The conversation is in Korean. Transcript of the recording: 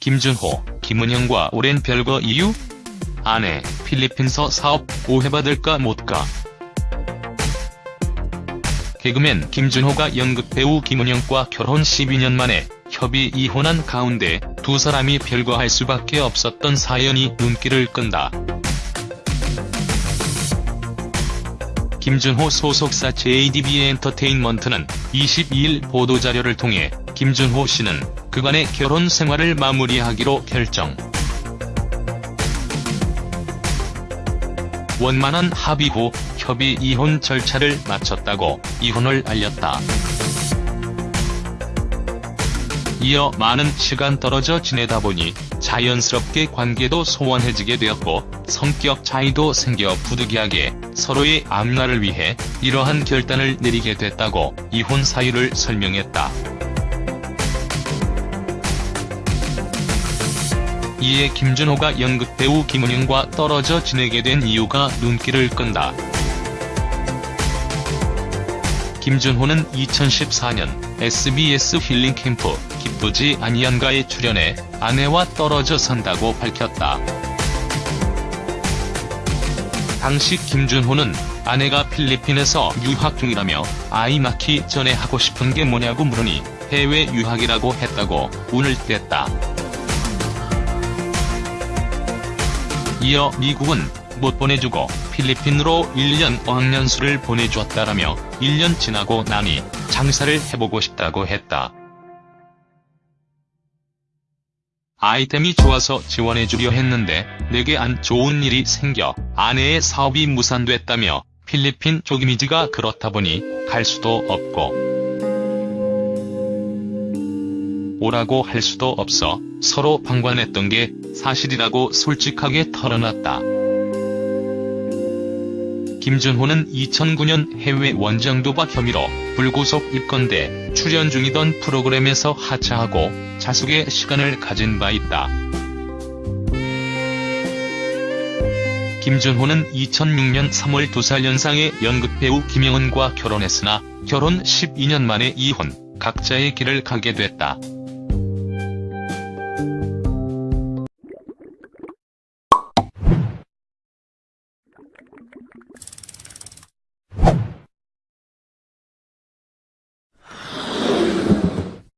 김준호, 김은영과 오랜 별거 이유? 아내, 필리핀서 사업 오해받을까 못가. 개그맨 김준호가 연극배우 김은영과 결혼 12년 만에 협의 이혼한 가운데 두 사람이 별거할 수밖에 없었던 사연이 눈길을 끈다. 김준호 소속사 JDB 엔터테인먼트는 22일 보도자료를 통해 김준호 씨는 그간의 결혼 생활을 마무리하기로 결정. 원만한 합의 후 협의 이혼 절차를 마쳤다고 이혼을 알렸다. 이어 많은 시간 떨어져 지내다 보니 자연스럽게 관계도 소원해지게 되었고 성격 차이도 생겨 부득이하게 서로의 앞날을 위해 이러한 결단을 내리게 됐다고 이혼 사유를 설명했다. 이에 김준호가 연극배우 김은영과 떨어져 지내게 된 이유가 눈길을 끈다. 김준호는 2014년 SBS 힐링 캠프 기쁘지 아니한가에 출연해 아내와 떨어져 산다고 밝혔다. 당시 김준호는 아내가 필리핀에서 유학 중이라며 아이 낳기 전에 하고 싶은 게 뭐냐고 물으니 해외 유학이라고 했다고 운을 뗐다. 이어 미국은 못 보내주고 필리핀으로 1년 어학연수를 보내주었다라며 1년 지나고 나니 장사를 해보고 싶다고 했다. 아이템이 좋아서 지원해주려 했는데 내게 안 좋은 일이 생겨 아내의 사업이 무산됐다며 필리핀 쪽 이미지가 그렇다 보니 갈 수도 없고 오라고 할 수도 없어 서로 방관했던 게 사실이라고 솔직하게 털어놨다. 김준호는 2009년 해외 원정 도박 혐의로 불구속 입건돼 출연 중이던 프로그램에서 하차하고 자숙의 시간을 가진 바 있다. 김준호는 2006년 3월 2살 연상의 연극배우 김영은과 결혼했으나 결혼 12년 만에 이혼, 각자의 길을 가게 됐다.